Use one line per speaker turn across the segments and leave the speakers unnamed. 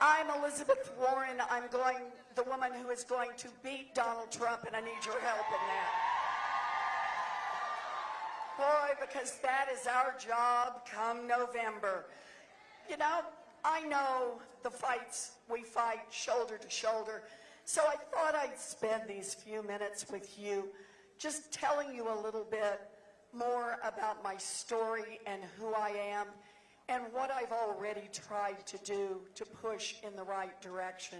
I'm Elizabeth Warren. I'm going, the woman who is going to beat Donald Trump, and I need your help in that. Boy, because that is our job come November. You know, I know the fights we fight shoulder to shoulder, so I thought I'd spend these few minutes with you just telling you a little bit more about my story and who I am and what I've already tried to do to push in the right direction.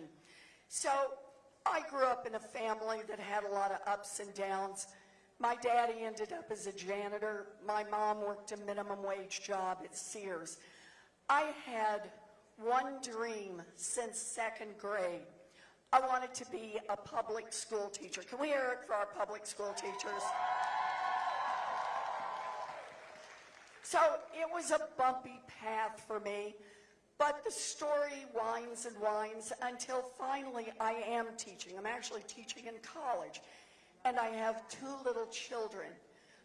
So I grew up in a family that had a lot of ups and downs. My daddy ended up as a janitor. My mom worked a minimum wage job at Sears. I had one dream since second grade. I wanted to be a public school teacher. Can we hear it for our public school teachers? So it was a bumpy path for me, but the story winds and winds until finally I am teaching. I'm actually teaching in college, and I have two little children.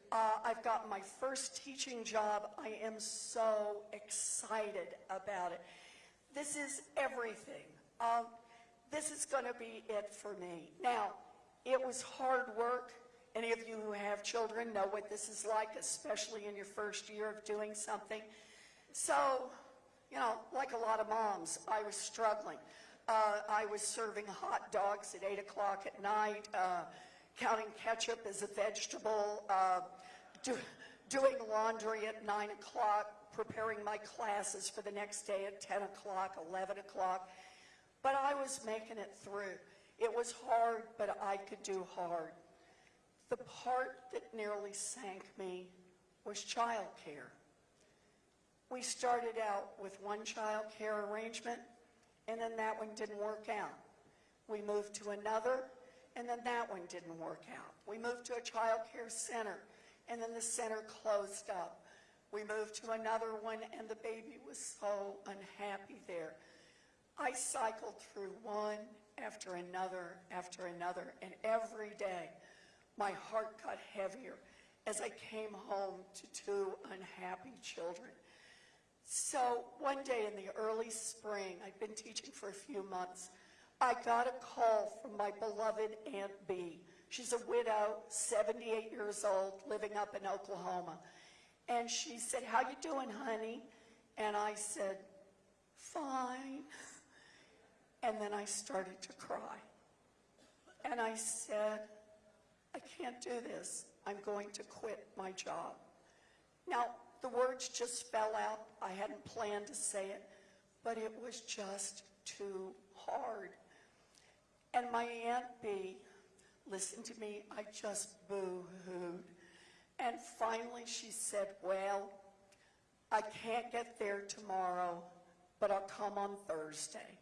Uh, I've got my first teaching job. I am so excited about it. This is everything. Um, this is going to be it for me. Now, it was hard work. Any of you who have children know what this is like, especially in your first year of doing something. So, you know, like a lot of moms, I was struggling. Uh, I was serving hot dogs at 8 o'clock at night, uh, counting ketchup as a vegetable, uh, do, doing laundry at 9 o'clock, preparing my classes for the next day at 10 o'clock, 11 o'clock. But I was making it through. It was hard, but I could do hard. The part that nearly sank me was childcare. We started out with one child care arrangement, and then that one didn't work out. We moved to another, and then that one didn't work out. We moved to a child care center, and then the center closed up. We moved to another one, and the baby was so unhappy there. I cycled through one after another after another, and every day my heart got heavier as I came home to two unhappy children. So one day in the early spring, I'd been teaching for a few months, I got a call from my beloved Aunt B. She's a widow, 78 years old, living up in Oklahoma. And she said, how you doing, honey? And I said, fine. And then I started to cry. And I said, I can't do this. I'm going to quit my job. Now, the words just fell out. I hadn't planned to say it, but it was just too hard. And my Aunt B listened to me. I just boo-hooed. And finally she said, well, I can't get there tomorrow, but I'll come on Thursday.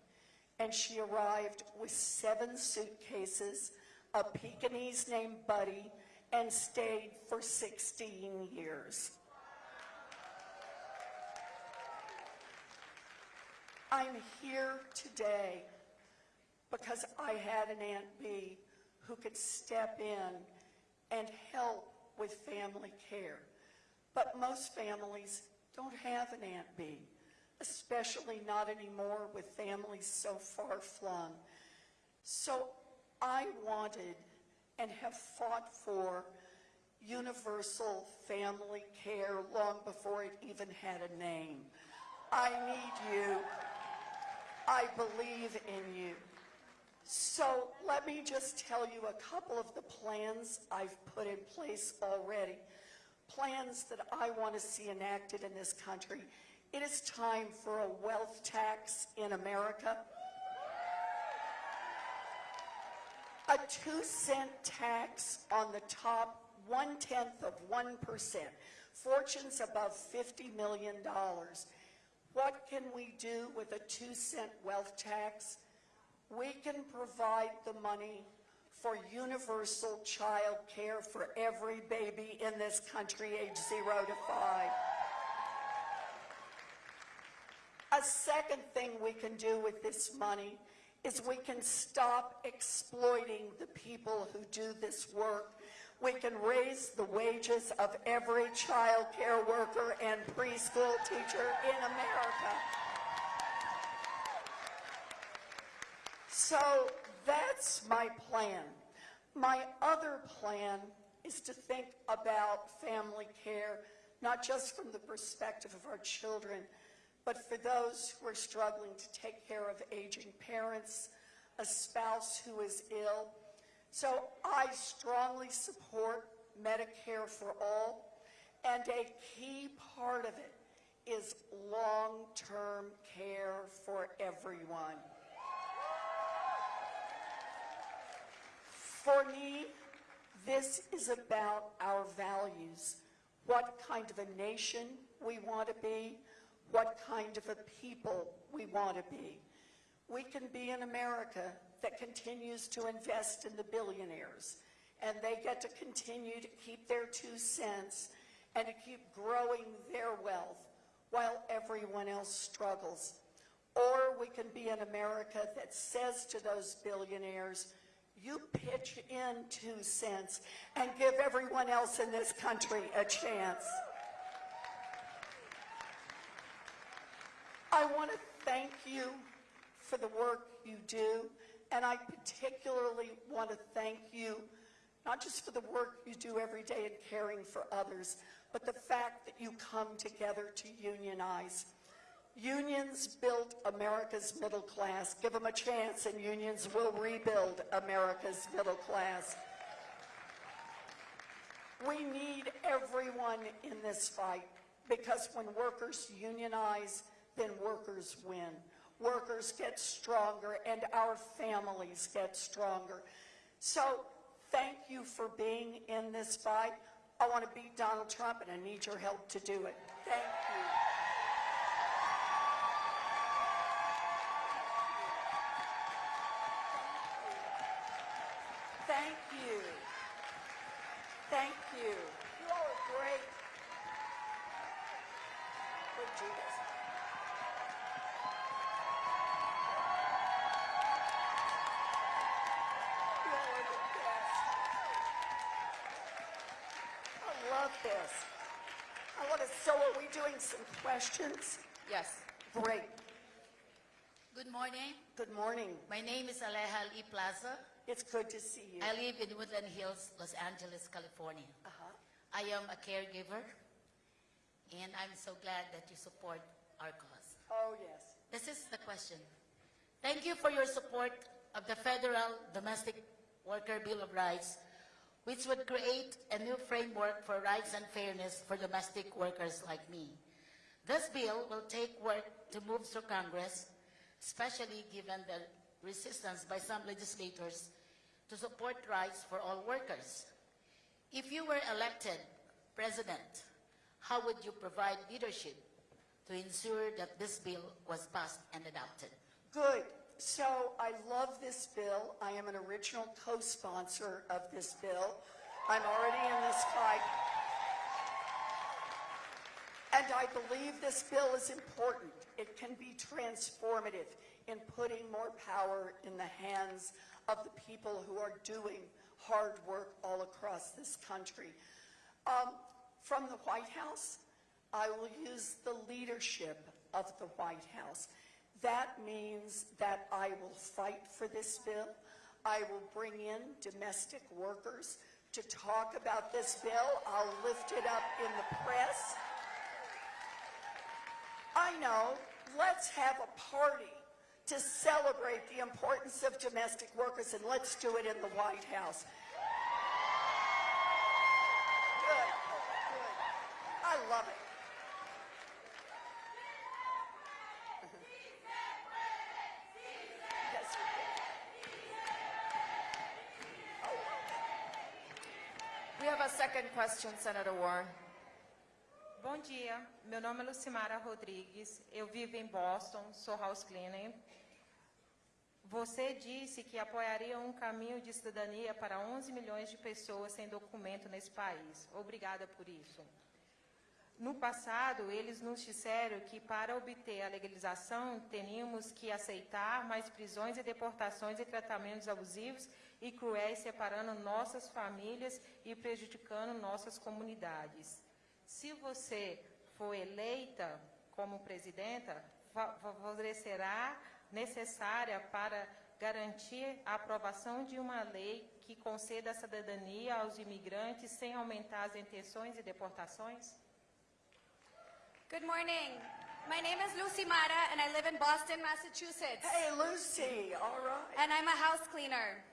And she arrived with seven suitcases a Pekingese named Buddy, and stayed for 16 years. I'm here today because I had an Aunt B who could step in and help with family care. But most families don't have an Aunt B, especially not anymore with families so far flung. So I wanted and have fought for universal family care long before it even had a name. I need you. I believe in you. So let me just tell you a couple of the plans I've put in place already. Plans that I want to see enacted in this country. It is time for a wealth tax in America. A two cent tax on the top one tenth of 1%, fortunes above $50 million. What can we do with a two cent wealth tax? We can provide the money for universal child care for every baby in this country age zero to five. A second thing we can do with this money is we can stop exploiting the people who do this work. We can raise the wages of every child care worker and preschool teacher in America. So that's my plan. My other plan is to think about family care, not just from the perspective of our children, but for those who are struggling to take care of aging parents, a spouse who is ill. So I strongly support Medicare for all, and a key part of it is long-term care for everyone. For me, this is about our values, what kind of a nation we want to be, what kind of a people we want to be. We can be an America that continues to invest in the billionaires, and they get to continue to keep their two cents and to keep growing their wealth while everyone else struggles. Or we can be an America that says to those billionaires, you pitch in two cents and give everyone else in this country a chance. I want to thank you for the work you do, and I particularly want to thank you not just for the work you do every day in caring for others, but the fact that you come together to unionize. Unions built America's middle class. Give them a chance and unions will rebuild America's middle class. We need everyone in this fight because when workers unionize, then workers win. Workers get stronger and our families get stronger. So thank you for being in this fight. I want to beat Donald Trump and I need your help to do it. Thank you. Thank you. Thank you. You all are great. You Love this. I want to, so are we doing some questions?
Yes.
Great.
Good morning.
Good morning.
My name is Aleja Lee Plaza.
It's good to see you.
I live in Woodland Hills, Los Angeles, California.
Uh-huh.
I am a caregiver, and I'm so glad that you support our cause.
Oh, yes.
This is the question. Thank you for your support of the Federal Domestic Worker Bill of Rights, which would create a new framework for rights and fairness for domestic workers like me. This bill will take work to move through Congress, especially given the resistance by some legislators to support rights for all workers. If you were elected president, how would you provide leadership to ensure that this bill was passed and adopted?
Good. So I love this bill. I am an original co-sponsor of this bill. I'm already in this fight. And I believe this bill is important. It can be transformative in putting more power in the hands of the people who are doing hard work all across this country. Um, from the White House, I will use the leadership of the White House. That means that I will fight for this bill. I will bring in domestic workers to talk about this bill. I'll lift it up in the press. I know, let's have a party to celebrate the importance of domestic workers, and let's do it in the White House. Good, good. I love it.
Question, Senator Warren.
Bom dia, meu nome é Lucimara Rodrigues, eu vivo em Boston, sou house cleaner. Você disse que apoiaria um caminho de cidadania para 11 milhões de pessoas sem documento nesse país. Obrigada por isso. No passado, eles nos disseram que para obter a legalização teríamos que aceitar mais prisões e deportações e tratamentos abusivos e cruéis separando nossas famílias e prejudicando nossas comunidades. Se você for eleita como presidenta, fa- favorecerá necessária para garantir a aprovação de uma lei que conceda a cidadania aos imigrantes sem aumentar as intenções e deportações?
Good morning. My name is Lucy Mara, and I live in Boston, Massachusetts.
Hey, Lucy, all right.
And I'm a house cleaner.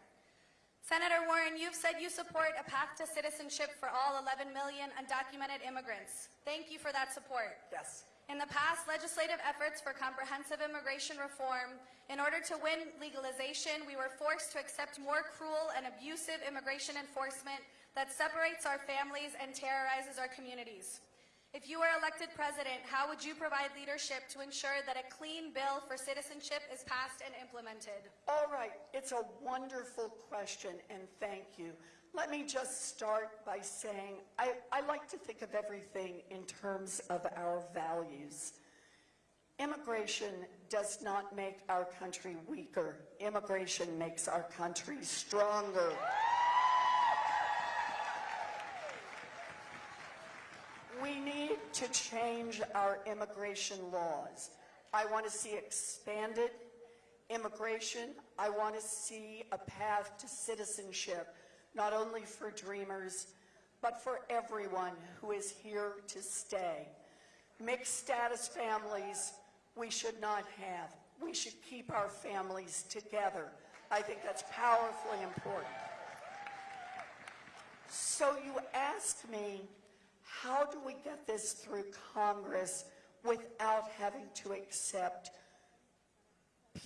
Senator Warren, you've said you support a path to citizenship for all 11 million undocumented immigrants. Thank you for that support.
Yes.
In the past, legislative efforts for comprehensive immigration reform, in order to win legalization, we were forced to accept more cruel and abusive immigration enforcement that separates our families and terrorizes our communities. If you were elected president, how would you provide leadership to ensure that a clean bill for citizenship is passed and implemented?
All right, it's a wonderful question, and thank you. Let me just start by saying I, I like to think of everything in terms of our values. Immigration does not make our country weaker. Immigration makes our country stronger. We need change our immigration laws. I want to see expanded immigration. I want to see a path to citizenship, not only for dreamers, but for everyone who is here to stay. Mixed status families, we should not have. We should keep our families together. I think that's powerfully important. So you asked me, how do we get this through Congress without having to accept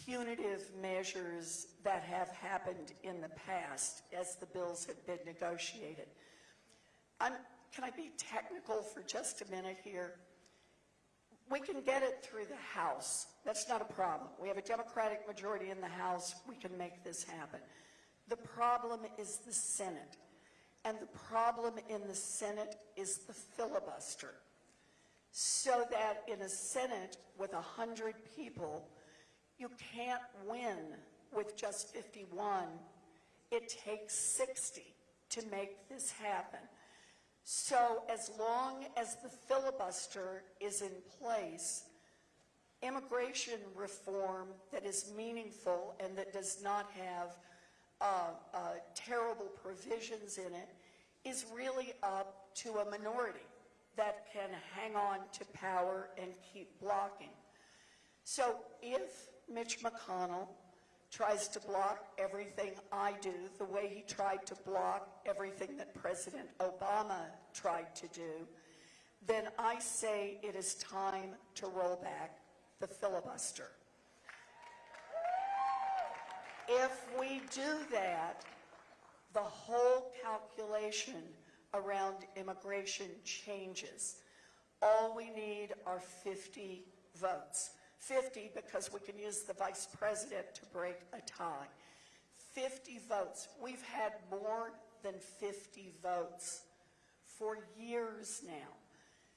punitive measures that have happened in the past as the bills have been negotiated? I'm, can I be technical for just a minute here? We can get it through the House. That's not a problem. We have a Democratic majority in the House. We can make this happen. The problem is the Senate. And the problem in the Senate is the filibuster. So that in a Senate with 100 people, you can't win with just 51. It takes 60 to make this happen. So as long as the filibuster is in place, immigration reform that is meaningful and that does not have uh, uh, terrible provisions in it is really up to a minority that can hang on to power and keep blocking. So if Mitch McConnell tries to block everything I do the way he tried to block everything that President Obama tried to do, then I say it is time to roll back the filibuster. If we do that, the whole calculation around immigration changes. All we need are 50 votes. 50 because we can use the vice president to break a tie. 50 votes. We've had more than 50 votes for years now.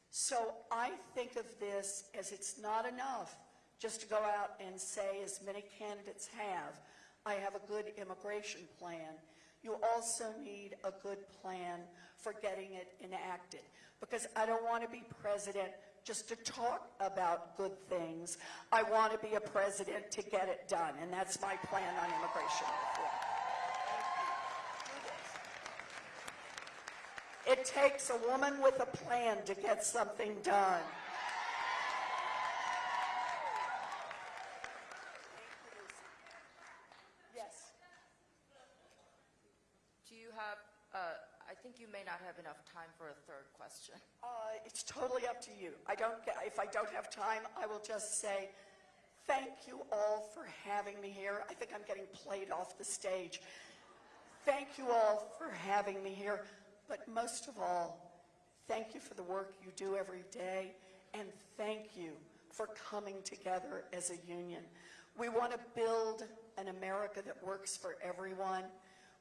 So I think of this as it's not enough just to go out and say, as many candidates have, I have a good immigration plan. You also need a good plan for getting it enacted. Because I don't want to be president just to talk about good things. I want to be a president to get it done, and that's my plan on immigration reform. It takes a woman with a plan to get something done. Yes.
Do you have, uh, I think you may not have enough time for a third question.
Uh, it's totally up to you. I don't get, if I don't have time, I will just say, thank you all for having me here. I think I'm getting played off the stage. Thank you all for having me here. But most of all, thank you for the work you do every day. And thank you for coming together as a union. We want to build an America that works for everyone.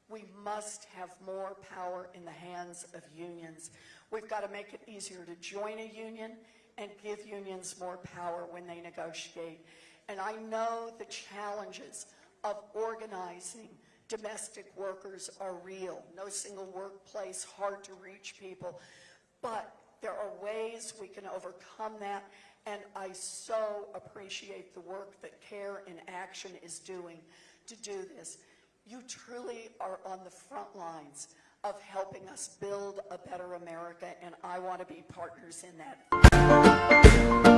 We must have more power in the hands of unions. We've got to make it easier to join a union and give unions more power when they negotiate. And I know the challenges of organizing domestic workers are real. No single workplace, hard to reach people. But there are ways we can overcome that. And I so appreciate the work that CARE in Action is doing to do this. You truly are on the front lines of helping us build a better America, and I want to be partners in that.